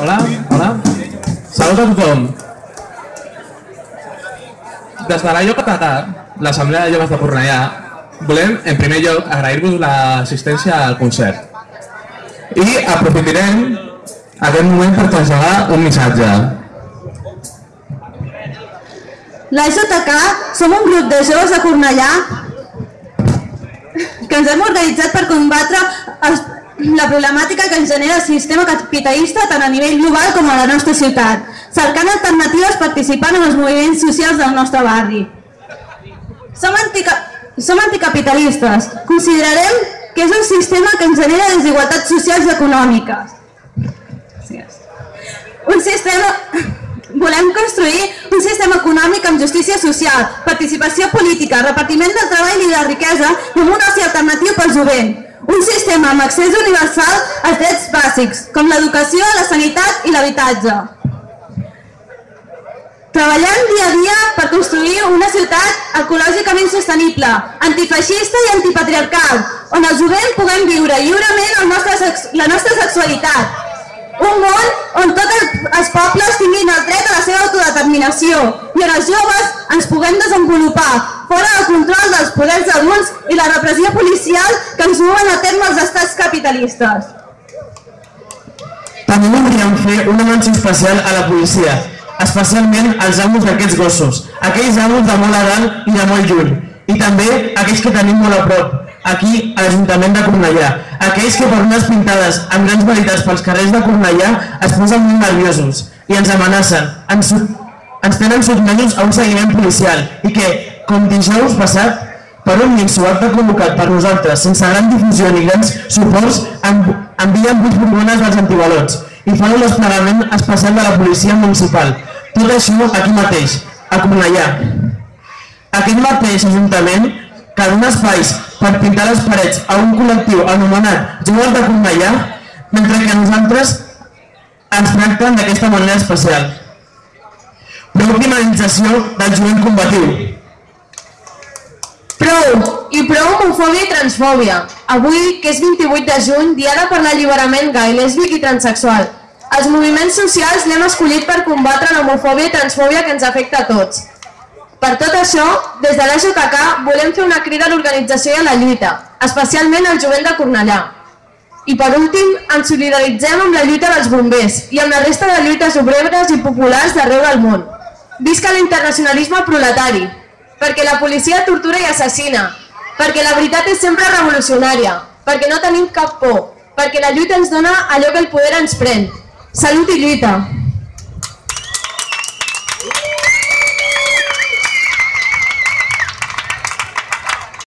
Hola, hola. Salut a tothom. Des de la Lloc Català, l'Assemblea de Joves de Cornellà, volem, en primer lloc, agrair-vos l'assistència al concert. I aprofitarem aquest moment per traslladar un missatge. La JK som un grup de joves de Cornellà que ens hem organitzat per combatre els, la problemàtica que ens genera el sistema capitalista tant a nivell global com a la nostra ciutat, cercant alternatives participant en els moviments socials del nostre barri. Som, antica, som anticapitalistes. Considerem que és un sistema que ens genera desigualtats socials i econòmiques. Un sistema... Volem construir un sistema econòmic amb justícia social, participació política, repartiment del treball i de la riquesa amb un oci alternatiu pel jovent. Un sistema amb accés universal als drets bàsics, com l'educació, la sanitat i l'habitatge. Treballant dia a dia per construir una ciutat ecològicament sostenible, antifeixista i antipatriarcal, on el jovent puguem viure lliurement nostre, la nostra sexualitat, un món on tots els pobles tinguin el dret a la seva autodeterminació i on els joves ens puguem desenvolupar fora del control poders adults i la repressió policial que ens duen a terme els estats capitalistes. També voldríem fer una menció especial a la policia, especialment als amos d'aquests gossos, aquells amos de molt a dalt i de molt lluny, i també aquells que tenim molt a prop, aquí a l'Ajuntament de Cornellà. Aquells que per unes pintades amb grans veritats pels carrers de Cornellà es posen molt nerviosos i ens amenacen, ens, ens tenen sotmesos a un seguiment policial i que, com dijous passat, per un minso acte convocat per nosaltres, sense gran difusió ni grans suports, envien vuit bombones dels antibalots i fan un desplegament especial de la policia municipal. Tot això aquí mateix, a Cornellà. Aquest mateix Ajuntament que dona espais per pintar les parets a un col·lectiu anomenat Joves de Cornellà, mentre que nosaltres ens tracten d'aquesta manera especial. Prou criminalització del jovent combatiu. Prou! I prou homofòbia i transfòbia. Avui, que és 28 de juny, diada per l'alliberament gai, lèsbic i transexual. Els moviments socials l'hem escollit per combatre l'homofòbia i transfòbia que ens afecta a tots. Per tot això, des de l'AJK volem fer una crida a l'organització i a la lluita, especialment al jovent de Cornellà. I per últim, ens solidaritzem amb la lluita dels bombers i amb la resta de lluites obreres i populars d'arreu del món. Visca l'internacionalisme proletari, perquè la policia tortura i assassina, perquè la veritat és sempre revolucionària, perquè no tenim cap por, perquè la lluita ens dona allò que el poder ens pren. Salut i lluita!